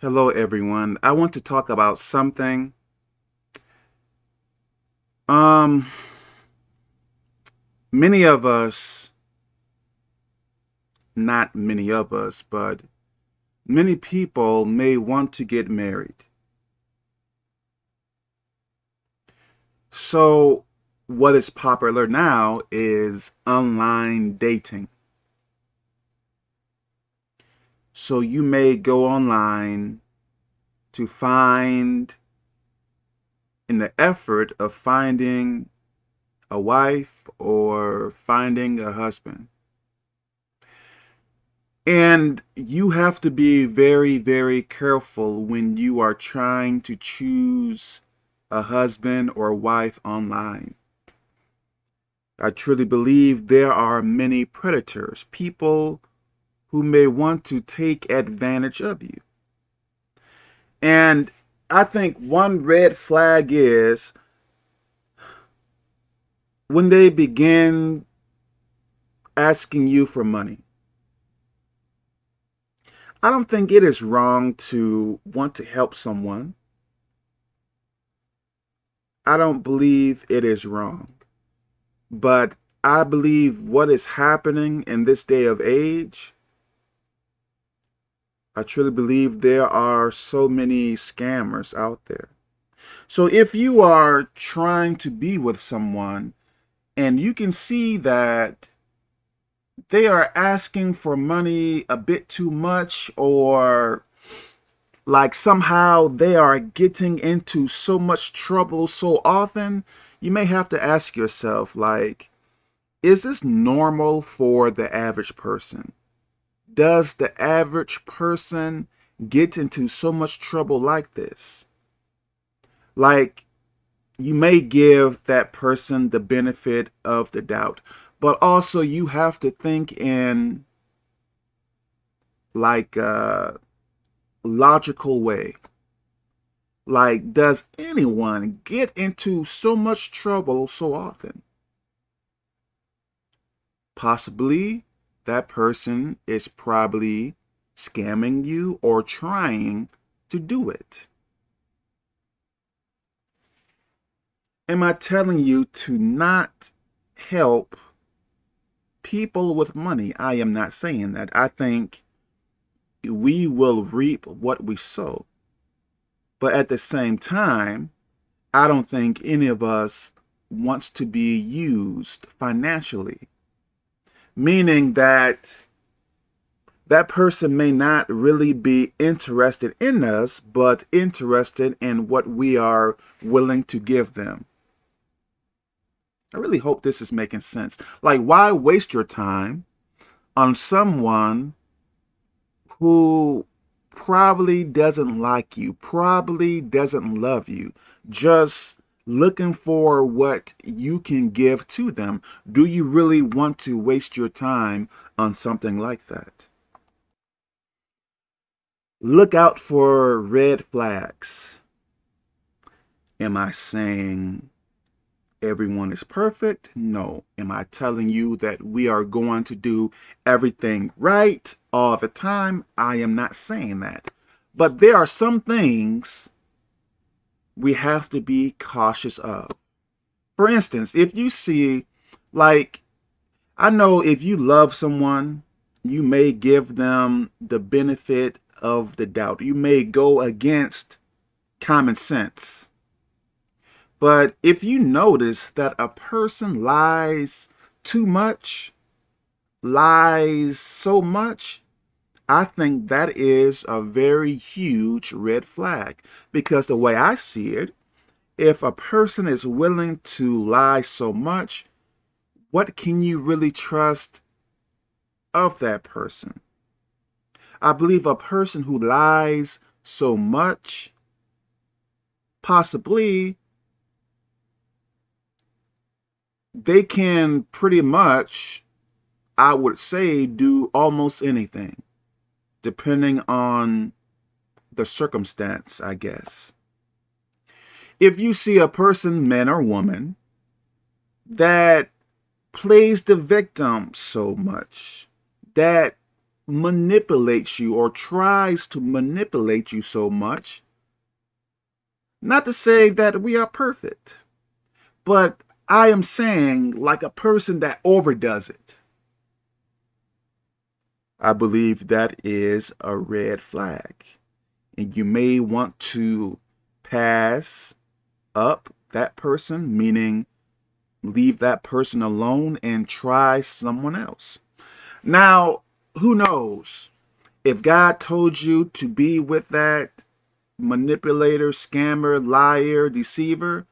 Hello, everyone. I want to talk about something. Um, many of us, not many of us, but many people may want to get married. So what is popular now is online dating. So you may go online to find, in the effort of finding a wife or finding a husband. And you have to be very, very careful when you are trying to choose a husband or wife online. I truly believe there are many predators, people who may want to take advantage of you. And I think one red flag is when they begin asking you for money. I don't think it is wrong to want to help someone. I don't believe it is wrong. But I believe what is happening in this day of age I truly believe there are so many scammers out there. So if you are trying to be with someone and you can see that they are asking for money a bit too much or like somehow they are getting into so much trouble so often, you may have to ask yourself like, is this normal for the average person? Does the average person get into so much trouble like this? Like, you may give that person the benefit of the doubt, but also you have to think in like a logical way. Like, does anyone get into so much trouble so often? Possibly that person is probably scamming you or trying to do it. Am I telling you to not help people with money? I am not saying that. I think we will reap what we sow. But at the same time, I don't think any of us wants to be used financially meaning that that person may not really be interested in us, but interested in what we are willing to give them. I really hope this is making sense. Like, why waste your time on someone who probably doesn't like you, probably doesn't love you, just looking for what you can give to them. Do you really want to waste your time on something like that? Look out for red flags. Am I saying everyone is perfect? No. Am I telling you that we are going to do everything right all the time? I am not saying that. But there are some things we have to be cautious of. For instance, if you see, like, I know if you love someone, you may give them the benefit of the doubt. You may go against common sense. But if you notice that a person lies too much, lies so much, I think that is a very huge red flag because the way I see it, if a person is willing to lie so much, what can you really trust of that person? I believe a person who lies so much, possibly they can pretty much, I would say, do almost anything depending on the circumstance, I guess. If you see a person, man or woman, that plays the victim so much, that manipulates you or tries to manipulate you so much. Not to say that we are perfect, but I am saying like a person that overdoes it. I believe that is a red flag. And you may want to pass up that person, meaning leave that person alone and try someone else. Now, who knows? If God told you to be with that manipulator, scammer, liar, deceiver,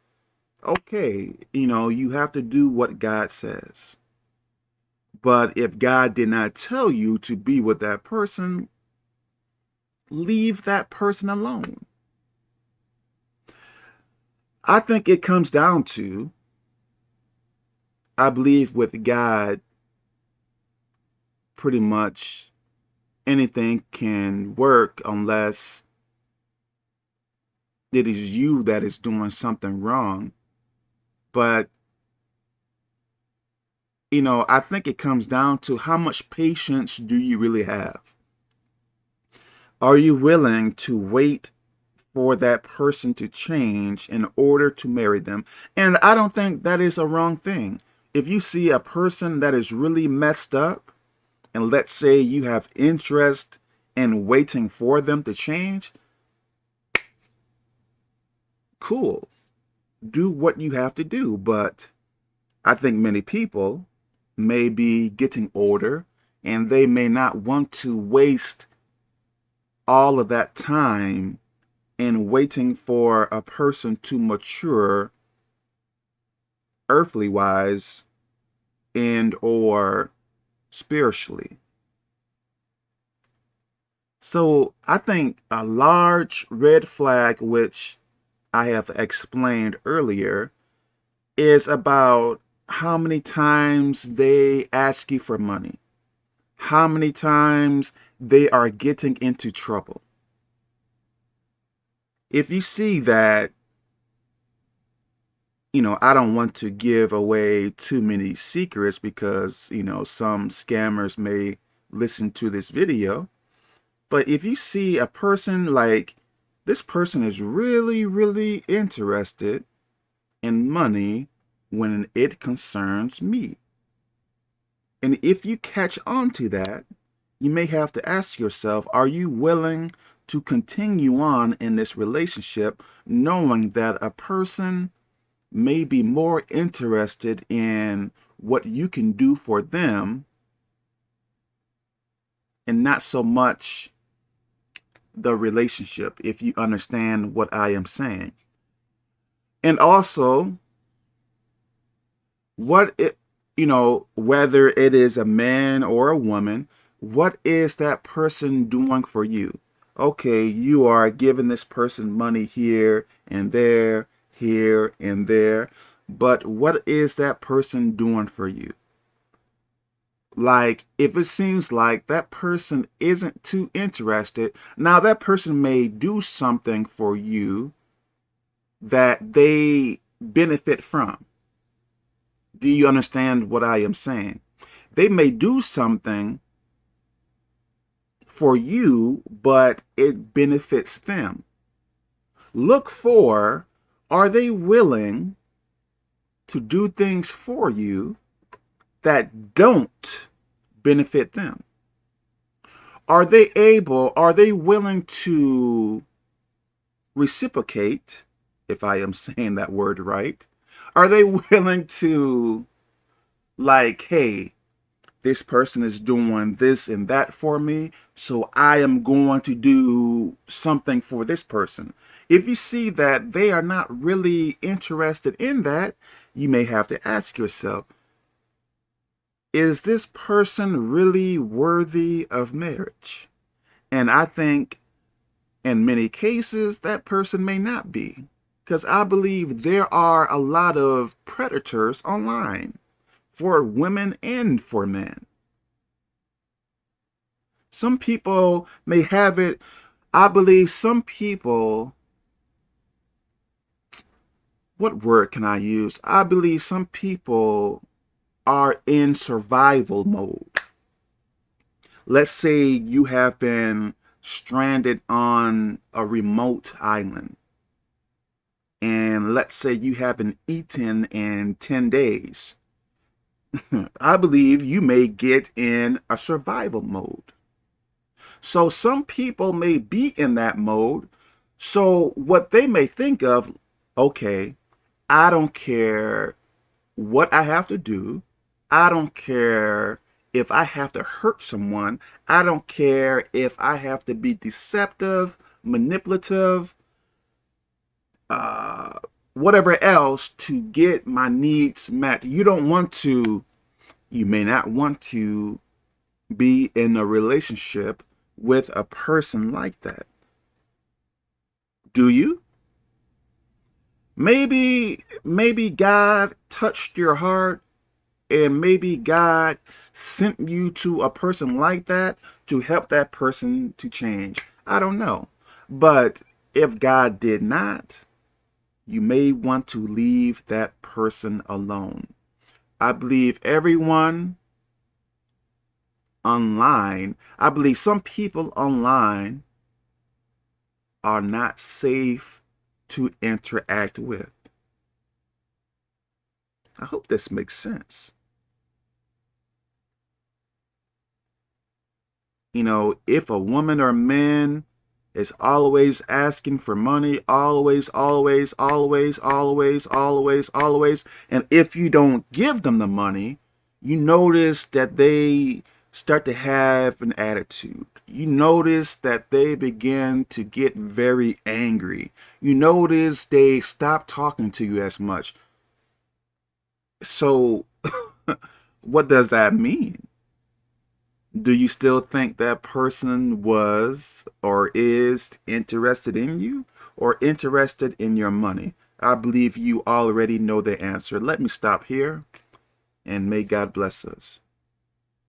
okay, you know, you have to do what God says. But if God did not tell you to be with that person, leave that person alone. I think it comes down to, I believe with God, pretty much anything can work unless it is you that is doing something wrong. But, you know, I think it comes down to how much patience do you really have? Are you willing to wait for that person to change in order to marry them? And I don't think that is a wrong thing. If you see a person that is really messed up, and let's say you have interest in waiting for them to change, cool. Do what you have to do. But I think many people may be getting older and they may not want to waste all of that time in waiting for a person to mature earthly wise and or spiritually. So I think a large red flag, which I have explained earlier, is about how many times they ask you for money, how many times they are getting into trouble. If you see that you know, I don't want to give away too many secrets because, you know, some scammers may listen to this video. But if you see a person like this person is really, really interested in money when it concerns me. And if you catch on to that, you may have to ask yourself, are you willing to continue on in this relationship knowing that a person may be more interested in what you can do for them and not so much the relationship, if you understand what I am saying. And also, what it, you know, whether it is a man or a woman, what is that person doing for you? Okay, you are giving this person money here and there here and there. But what is that person doing for you? Like, if it seems like that person isn't too interested, now that person may do something for you that they benefit from. Do you understand what I am saying? They may do something for you, but it benefits them. Look for are they willing to do things for you that don't benefit them? Are they able, are they willing to reciprocate, if I am saying that word right? Are they willing to, like, hey, this person is doing this and that for me, so I am going to do something for this person. If you see that they are not really interested in that, you may have to ask yourself, is this person really worthy of marriage? And I think in many cases, that person may not be. Because I believe there are a lot of predators online for women and for men. Some people may have it, I believe some people, what word can I use? I believe some people are in survival mode. let's say you have been stranded on a remote island and let's say you haven't eaten in 10 days I believe you may get in a survival mode. So some people may be in that mode. So what they may think of, okay, I don't care what I have to do. I don't care if I have to hurt someone. I don't care if I have to be deceptive, manipulative, uh, whatever else to get my needs met. You don't want to, you may not want to be in a relationship with a person like that. Do you? Maybe, maybe God touched your heart and maybe God sent you to a person like that to help that person to change. I don't know. But if God did not, you may want to leave that person alone. I believe everyone online, I believe some people online are not safe to interact with. I hope this makes sense. You know, if a woman or man is always asking for money, always, always, always, always, always, always. And if you don't give them the money, you notice that they start to have an attitude. You notice that they begin to get very angry. You notice they stop talking to you as much. So what does that mean? Do you still think that person was or is interested in you or interested in your money? I believe you already know the answer. Let me stop here and may God bless us.